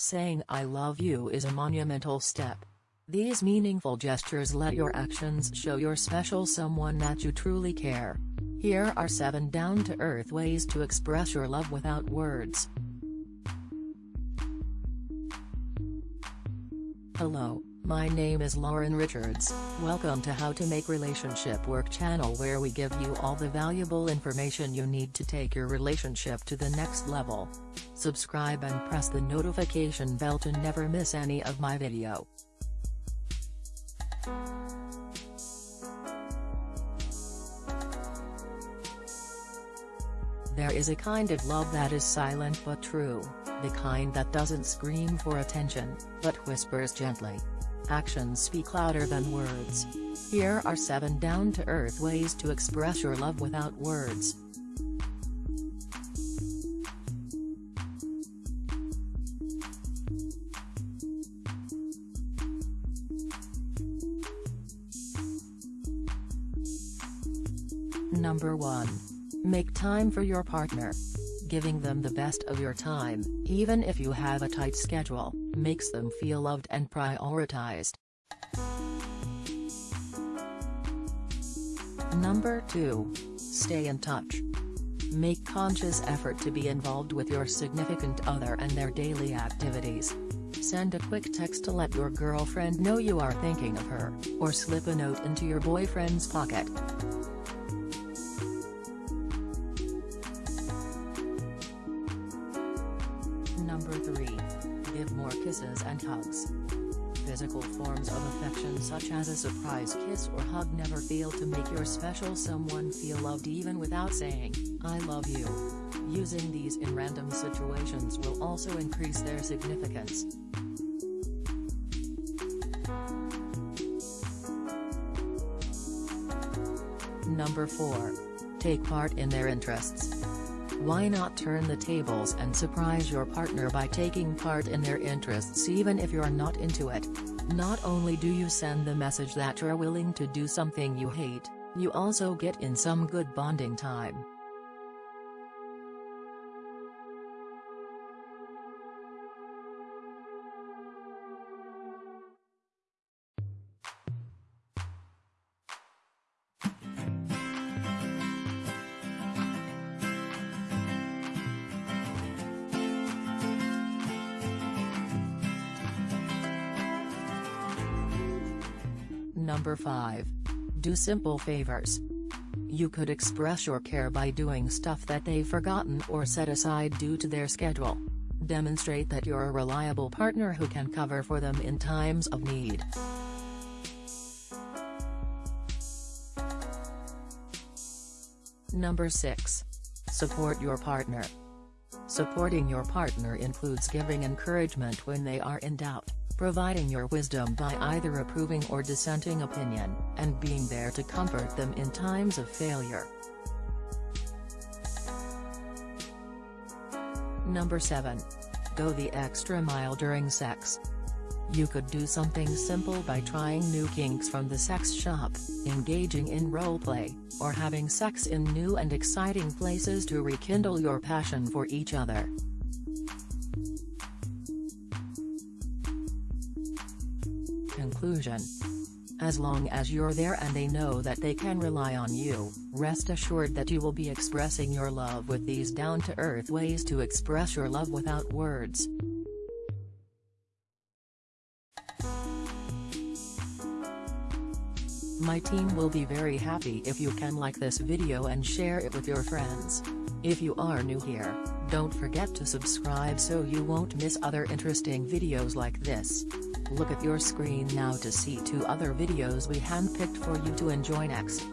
Saying I love you is a monumental step. These meaningful gestures let your actions show your special someone that you truly care. Here are 7 down-to-earth ways to express your love without words. Hello, my name is Lauren Richards, welcome to How to Make Relationship Work channel where we give you all the valuable information you need to take your relationship to the next level. Subscribe and press the notification bell to never miss any of my video. There is a kind of love that is silent but true, the kind that doesn't scream for attention, but whispers gently. Actions speak louder than words. Here are 7 down-to-earth ways to express your love without words. Number 1. Make time for your partner. Giving them the best of your time, even if you have a tight schedule, makes them feel loved and prioritized. Number 2. Stay in touch. Make conscious effort to be involved with your significant other and their daily activities. Send a quick text to let your girlfriend know you are thinking of her, or slip a note into your boyfriend's pocket. Number 3. Give more kisses and hugs. Physical forms of affection such as a surprise kiss or hug never fail to make your special someone feel loved even without saying, I love you. Using these in random situations will also increase their significance. Number 4. Take part in their interests. Why not turn the tables and surprise your partner by taking part in their interests even if you're not into it? Not only do you send the message that you're willing to do something you hate, you also get in some good bonding time. Number 5. Do simple favors. You could express your care by doing stuff that they've forgotten or set aside due to their schedule. Demonstrate that you're a reliable partner who can cover for them in times of need. Number 6. Support your partner. Supporting your partner includes giving encouragement when they are in doubt providing your wisdom by either approving or dissenting opinion, and being there to comfort them in times of failure. Number 7. Go the extra mile during sex. You could do something simple by trying new kinks from the sex shop, engaging in roleplay, or having sex in new and exciting places to rekindle your passion for each other. Conclusion. As long as you're there and they know that they can rely on you, rest assured that you will be expressing your love with these down-to-earth ways to express your love without words. My team will be very happy if you can like this video and share it with your friends. If you are new here, don't forget to subscribe so you won't miss other interesting videos like this. Look at your screen now to see two other videos we handpicked for you to enjoy next.